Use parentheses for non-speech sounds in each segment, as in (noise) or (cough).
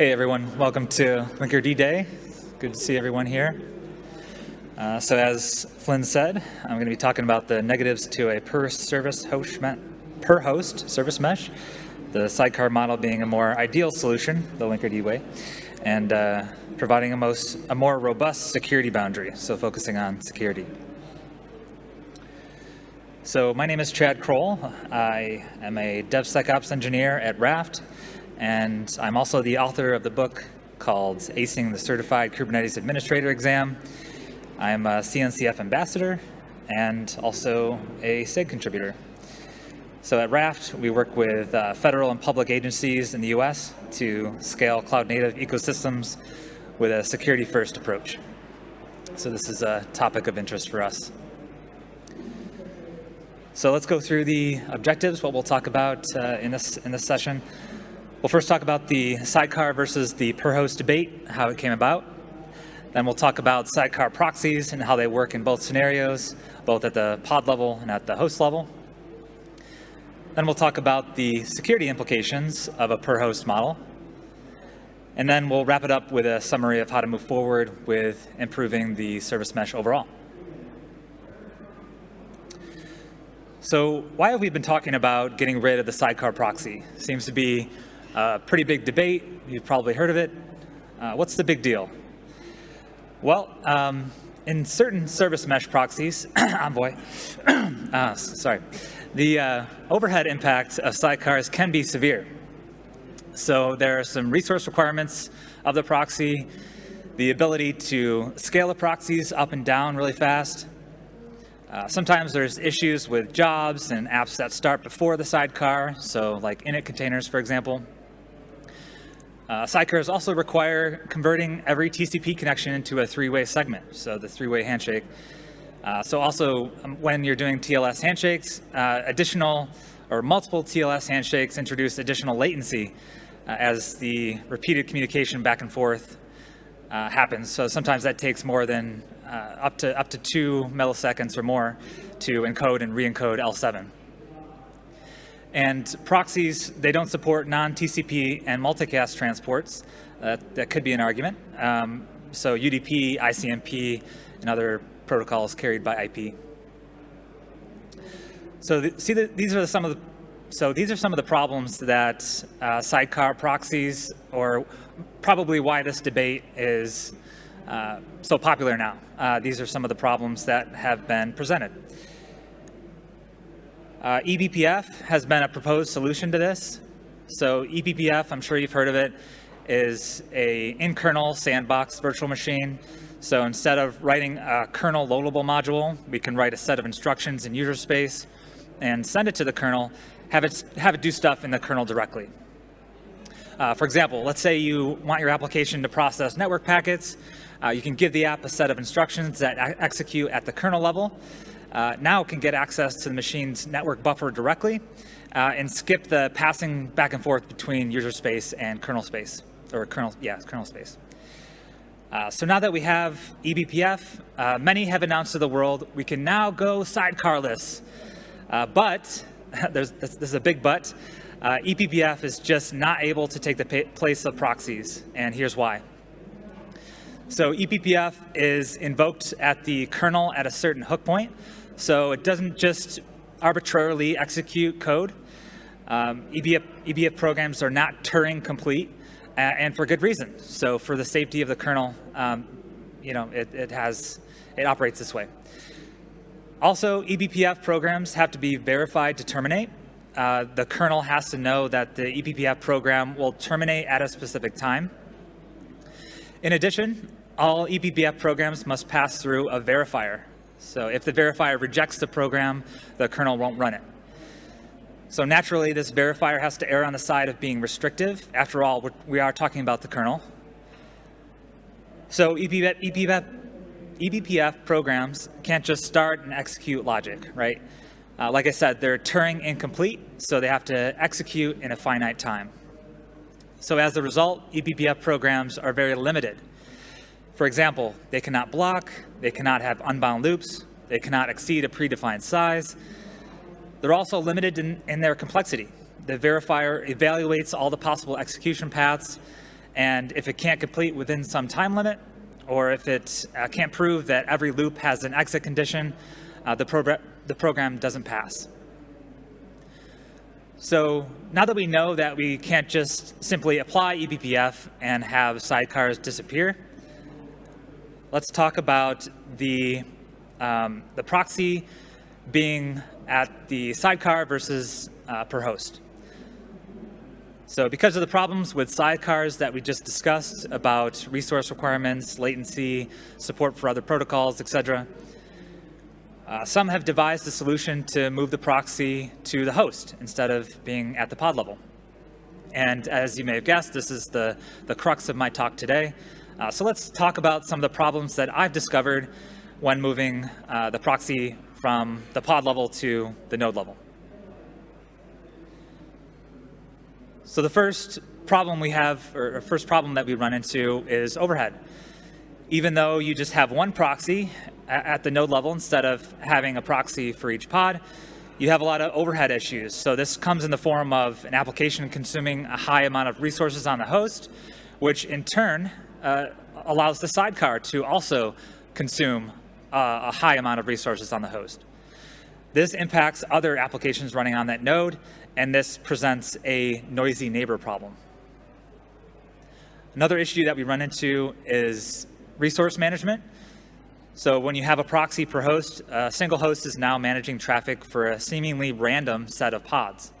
Hey everyone, welcome to Linkerd Day. Good to see everyone here. Uh, so as Flynn said, I'm going to be talking about the negatives to a per service host per host service mesh, the sidecar model being a more ideal solution, the Linkerd way, and uh, providing a, most, a more robust security boundary, so focusing on security. So my name is Chad Crowell. I am a DevSecOps engineer at Raft, and I'm also the author of the book called Acing the Certified Kubernetes Administrator Exam. I'm a CNCF ambassador and also a SIG contributor. So at Raft, we work with uh, federal and public agencies in the US to scale cloud native ecosystems with a security first approach. So this is a topic of interest for us. So let's go through the objectives, what we'll talk about uh, in, this, in this session. We'll first talk about the sidecar versus the per host debate, how it came about. Then we'll talk about sidecar proxies and how they work in both scenarios, both at the pod level and at the host level. Then we'll talk about the security implications of a per host model. And then we'll wrap it up with a summary of how to move forward with improving the service mesh overall. So why have we been talking about getting rid of the sidecar proxy? Seems to be a pretty big debate. You've probably heard of it. Uh, what's the big deal? Well, um, in certain service mesh proxies, (coughs) Envoy, uh, (coughs) sorry, the uh, overhead impact of sidecars can be severe. So there are some resource requirements of the proxy, the ability to scale the proxies up and down really fast. Uh, sometimes there's issues with jobs and apps that start before the sidecar, so like init containers, for example. Uh, sidecars also require converting every TCP connection into a three-way segment, so the three-way handshake. Uh, so also, um, when you're doing TLS handshakes, uh, additional or multiple TLS handshakes introduce additional latency uh, as the repeated communication back and forth uh, happens. So sometimes that takes more than uh, up to up to two milliseconds or more to encode and re-encode L7. And proxies, they don't support non-TCP and multicast transports. Uh, that could be an argument. Um, so UDP, ICMP, and other protocols carried by IP. So the, see, the, these are some of the so these are some of the problems that uh, sidecar proxies, or probably why this debate is uh, so popular now. Uh, these are some of the problems that have been presented. Uh, eBPF has been a proposed solution to this. So eBPF, I'm sure you've heard of it, is a in-kernel sandbox virtual machine. So instead of writing a kernel loadable module, we can write a set of instructions in user space and send it to the kernel, have it, have it do stuff in the kernel directly. Uh, for example, let's say you want your application to process network packets. Uh, you can give the app a set of instructions that execute at the kernel level uh, now can get access to the machine's network buffer directly uh, and skip the passing back and forth between user space and kernel space, or kernel, yeah, kernel space. Uh, so now that we have eBPF, uh, many have announced to the world, we can now go sidecarless. Uh, but, (laughs) there's, this is a big but, uh, eBPF is just not able to take the place of proxies, and here's why. So eBPF is invoked at the kernel at a certain hook point, so it doesn't just arbitrarily execute code. Um, eBPF, eBPF, programs are not Turing complete, uh, and for good reason. So for the safety of the kernel, um, you know, it, it, has, it operates this way. Also, eBPF programs have to be verified to terminate. Uh, the kernel has to know that the eBPF program will terminate at a specific time. In addition, all eBPF programs must pass through a verifier. So if the verifier rejects the program, the kernel won't run it. So naturally, this verifier has to err on the side of being restrictive. After all, we are talking about the kernel. So eBPF, eBPF programs can't just start and execute logic, right? Uh, like I said, they're Turing incomplete, so they have to execute in a finite time. So as a result, eBPF programs are very limited for example, they cannot block, they cannot have unbound loops, they cannot exceed a predefined size. They're also limited in, in their complexity. The verifier evaluates all the possible execution paths And if it can't complete within some time limit, or if it uh, can't prove that every loop has an exit condition, uh, the, the program doesn't pass. So now that we know that we can't just simply apply eBPF and have sidecars disappear, let's talk about the, um, the proxy being at the sidecar versus uh, per host. So because of the problems with sidecars that we just discussed about resource requirements, latency, support for other protocols, etc., uh, some have devised a solution to move the proxy to the host instead of being at the pod level. And as you may have guessed, this is the, the crux of my talk today. Uh, so let's talk about some of the problems that I've discovered when moving uh, the proxy from the pod level to the node level. So the first problem we have, or first problem that we run into is overhead. Even though you just have one proxy at the node level instead of having a proxy for each pod, you have a lot of overhead issues. So this comes in the form of an application consuming a high amount of resources on the host, which in turn uh, allows the sidecar to also consume uh, a high amount of resources on the host. This impacts other applications running on that node, and this presents a noisy neighbor problem. Another issue that we run into is resource management. So when you have a proxy per host, a single host is now managing traffic for a seemingly random set of pods.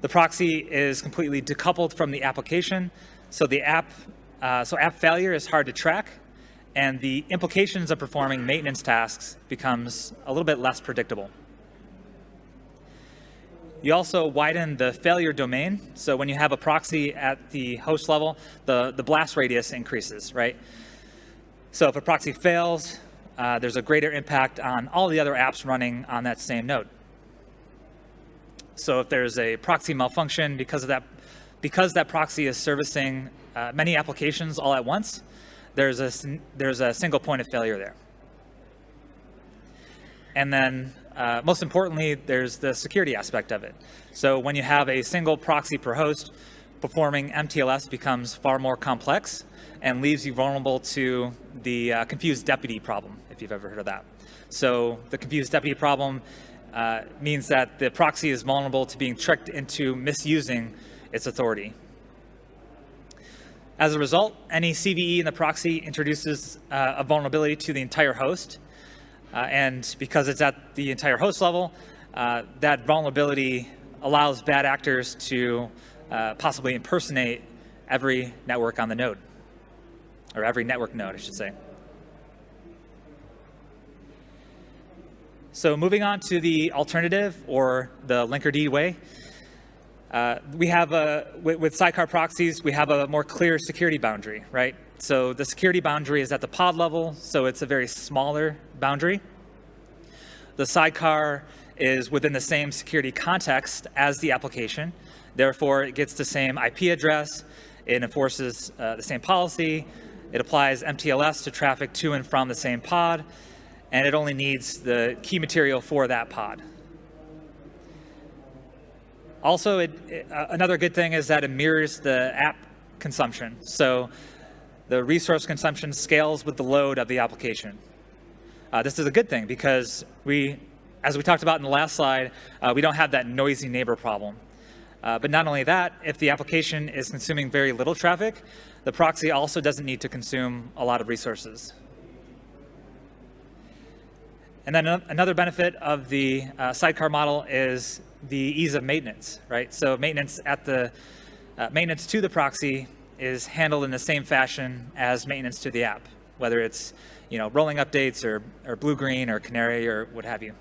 The proxy is completely decoupled from the application, so the app, uh, so app failure is hard to track, and the implications of performing maintenance tasks becomes a little bit less predictable. You also widen the failure domain. So when you have a proxy at the host level, the, the blast radius increases, right? So if a proxy fails, uh, there's a greater impact on all the other apps running on that same node. So if there's a proxy malfunction because of that, because that proxy is servicing uh, many applications all at once, there's a, there's a single point of failure there. And then uh, most importantly, there's the security aspect of it. So when you have a single proxy per host, performing MTLS becomes far more complex and leaves you vulnerable to the uh, confused deputy problem, if you've ever heard of that. So the confused deputy problem uh, means that the proxy is vulnerable to being tricked into misusing its authority. As a result, any CVE in the proxy introduces uh, a vulnerability to the entire host. Uh, and because it's at the entire host level, uh, that vulnerability allows bad actors to uh, possibly impersonate every network on the node or every network node, I should say. So moving on to the alternative or the Linkerd way, uh, we have a, with, with, sidecar proxies, we have a more clear security boundary, right? So the security boundary is at the pod level, so it's a very smaller boundary. The sidecar is within the same security context as the application. Therefore, it gets the same IP address, it enforces uh, the same policy, it applies MTLS to traffic to and from the same pod, and it only needs the key material for that pod. Also, it, it, uh, another good thing is that it mirrors the app consumption. So the resource consumption scales with the load of the application. Uh, this is a good thing because we, as we talked about in the last slide, uh, we don't have that noisy neighbor problem. Uh, but not only that, if the application is consuming very little traffic, the proxy also doesn't need to consume a lot of resources. And then another benefit of the uh, sidecar model is the ease of maintenance, right? So maintenance at the uh, maintenance to the proxy is handled in the same fashion as maintenance to the app, whether it's you know rolling updates or, or blue green or canary or what have you.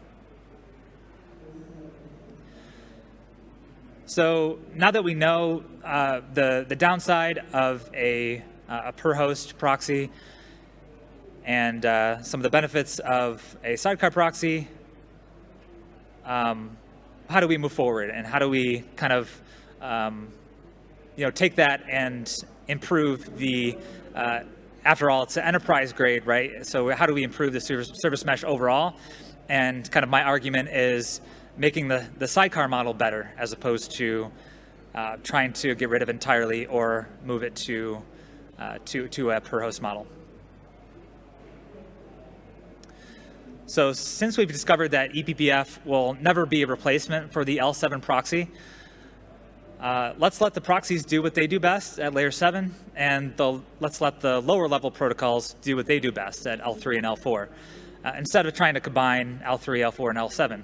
So now that we know uh, the, the downside of a, uh, a per host proxy and uh, some of the benefits of a sidecar proxy, um, how do we move forward and how do we kind of um, you know, take that and improve the, uh, after all, it's an enterprise grade, right? So how do we improve the service, service mesh overall? And kind of my argument is making the, the sidecar model better as opposed to uh, trying to get rid of entirely or move it to, uh, to, to a per host model. So since we've discovered that eBPF will never be a replacement for the L7 proxy, uh, let's let the proxies do what they do best at layer 7, and the, let's let the lower level protocols do what they do best at L3 and L4, uh, instead of trying to combine L3, L4, and L7.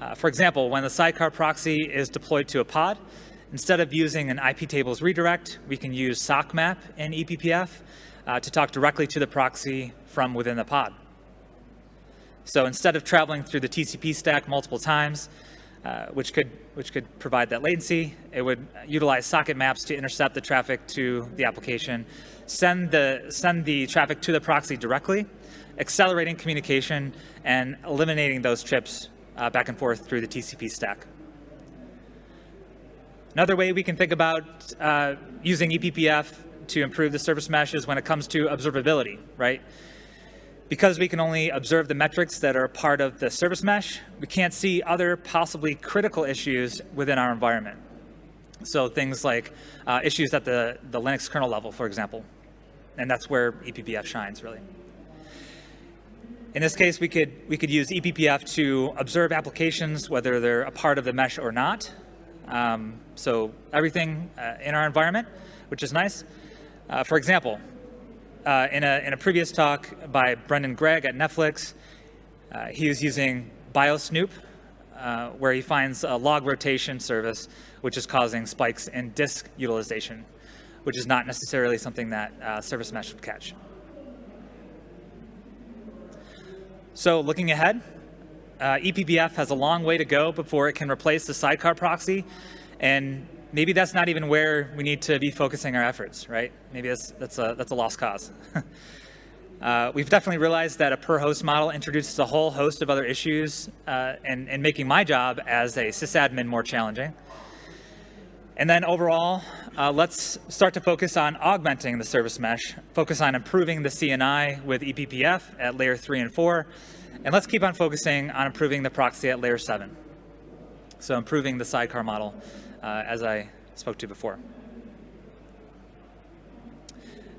Uh, for example, when the sidecar proxy is deployed to a pod, instead of using an IP tables redirect, we can use SOCKMAP in eBPF uh, to talk directly to the proxy from within the pod. So instead of traveling through the TCP stack multiple times, uh, which could which could provide that latency, it would utilize socket maps to intercept the traffic to the application, send the send the traffic to the proxy directly, accelerating communication and eliminating those trips uh, back and forth through the TCP stack. Another way we can think about uh, using eBPF to improve the service mesh is when it comes to observability, right? Because we can only observe the metrics that are part of the service mesh, we can't see other possibly critical issues within our environment. So things like uh, issues at the, the Linux kernel level, for example. And that's where eBPF shines, really. In this case, we could, we could use eBPF to observe applications, whether they're a part of the mesh or not. Um, so everything uh, in our environment, which is nice. Uh, for example, uh, in, a, in a previous talk by Brendan Gregg at Netflix, uh, he was using BioSnoop, uh, where he finds a log rotation service, which is causing spikes in disk utilization, which is not necessarily something that uh, Service Mesh would catch. So looking ahead, uh, eBPF has a long way to go before it can replace the sidecar proxy. And maybe that's not even where we need to be focusing our efforts, right? Maybe that's, that's, a, that's a lost cause. (laughs) uh, we've definitely realized that a per host model introduces a whole host of other issues uh, and, and making my job as a sysadmin more challenging. And then overall, uh, let's start to focus on augmenting the service mesh, focus on improving the CNI with eBPF at layer three and four, and let's keep on focusing on improving the proxy at layer seven. So improving the sidecar model, uh, as I spoke to before.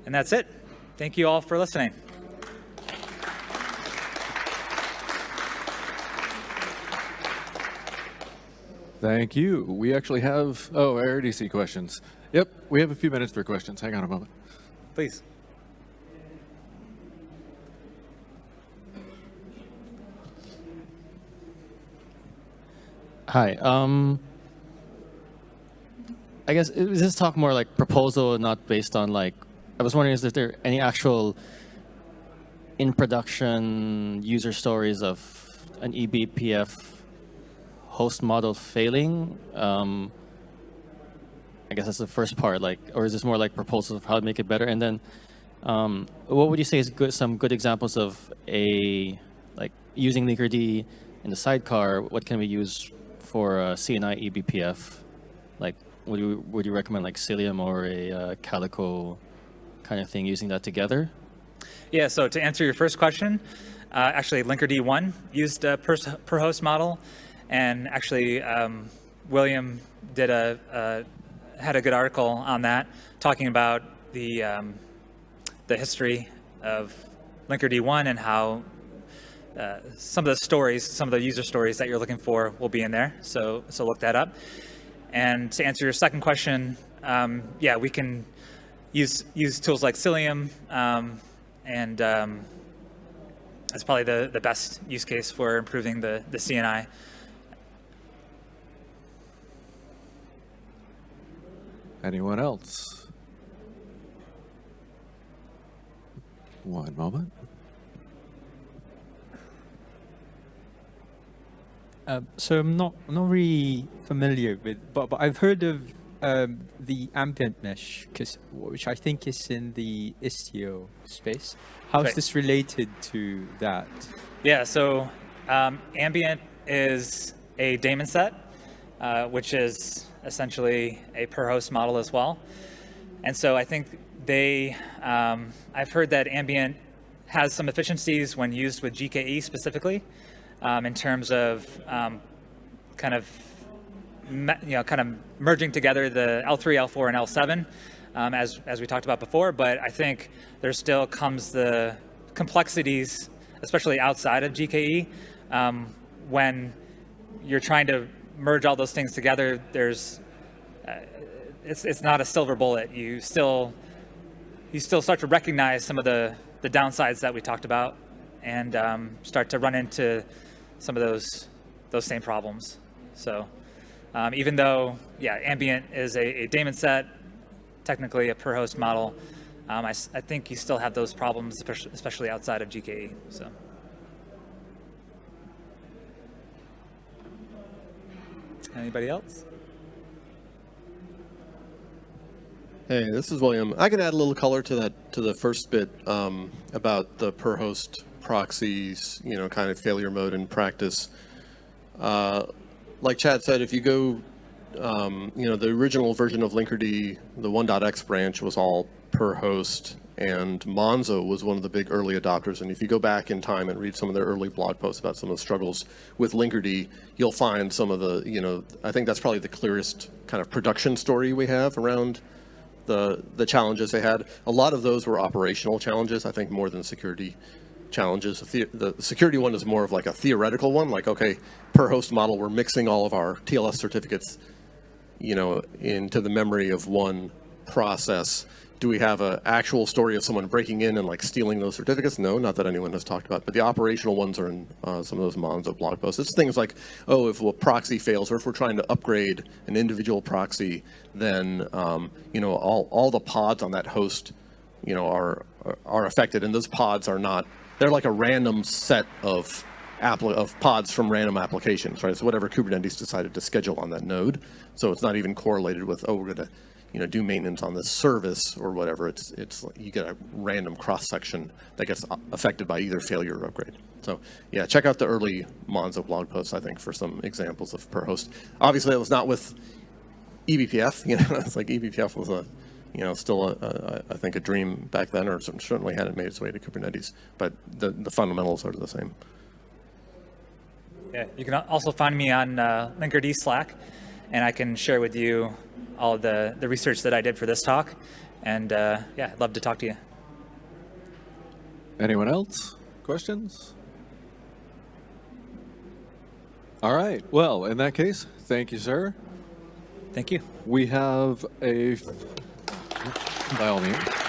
And that's it. Thank you all for listening. Thank you. We actually have, oh, I already see questions. Yep, we have a few minutes for questions. Hang on a moment. Please. Hi. Um, I guess is this talk more like proposal, and not based on like. I was wondering, is there any actual in production user stories of an eBPF host model failing? Um, I guess that's the first part, like, or is this more like proposals of how to make it better? And then, um, what would you say is good, some good examples of a, like, using Linkerd in the sidecar, what can we use for a CNI eBPF? Like, would you, would you recommend like Cilium or a uh, Calico kind of thing, using that together? Yeah, so to answer your first question, uh, actually Linkerd 1 used a per, per host model and actually, um, William did a, had a good article on that, talking about the um, the history of Linkerd1 and how uh, some of the stories, some of the user stories that you're looking for will be in there. So so look that up. And to answer your second question, um, yeah, we can use use tools like Cilium, um, and um, that's probably the the best use case for improving the the CNI. Anyone else? One moment. Uh, so I'm not I'm not really familiar with, but but I've heard of um, the ambient mesh, which I think is in the Istio space. How is right. this related to that? Yeah, so um, ambient is a daemon set, uh, which is essentially a per host model as well. And so I think they, um, I've heard that Ambient has some efficiencies when used with GKE specifically um, in terms of um, kind of you know, kind of merging together the L3, L4, and L7, um, as, as we talked about before. But I think there still comes the complexities, especially outside of GKE, um, when you're trying to merge all those things together. There's, uh, it's, it's not a silver bullet. You still, you still start to recognize some of the, the downsides that we talked about and um, start to run into some of those, those same problems. So um, even though, yeah, ambient is a, a daemon set, technically a per host model, um, I, I think you still have those problems, especially- especially outside of GKE. So. Anybody else? Hey, this is William. I can add a little color to that to the first bit um, about the per host proxies, you know, kind of failure mode in practice. Uh, like Chad said, if you go, um, you know, the original version of Linkerd, the 1.x branch was all per host, and Monzo was one of the big early adopters. And if you go back in time and read some of their early blog posts about some of the struggles with Linkerd, you'll find some of the, you know, I think that's probably the clearest kind of production story we have around the the challenges they had. A lot of those were operational challenges, I think, more than security challenges. The, the security one is more of like a theoretical one, like okay, per host model, we're mixing all of our TLS certificates, you know, into the memory of one process. Do we have an actual story of someone breaking in and like stealing those certificates? No, not that anyone has talked about. But the operational ones are in uh, some of those Monzo blog posts. It's things like, oh, if a proxy fails, or if we're trying to upgrade an individual proxy, then um, you know all all the pods on that host, you know, are are affected, and those pods are not. They're like a random set of of pods from random applications, right? So whatever Kubernetes decided to schedule on that node. So it's not even correlated with, oh, we're going to, you know, do maintenance on this service or whatever. It's, it's, like you get a random cross section that gets affected by either failure or upgrade. So yeah, check out the early Monzo blog posts, I think, for some examples of per host. Obviously, it was not with eBPF, you know, (laughs) it's like eBPF was a, you know, still a, a, I think a dream back then, or certainly hadn't made its way to Kubernetes, but the, the fundamentals are the same. Yeah, you can also find me on uh, Linkerd Slack, and I can share with you all the, the research that I did for this talk. And uh, yeah, I'd love to talk to you. Anyone else? Questions? All right. Well, in that case, thank you, sir. Thank you. We have a, by all means.